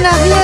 buenos días.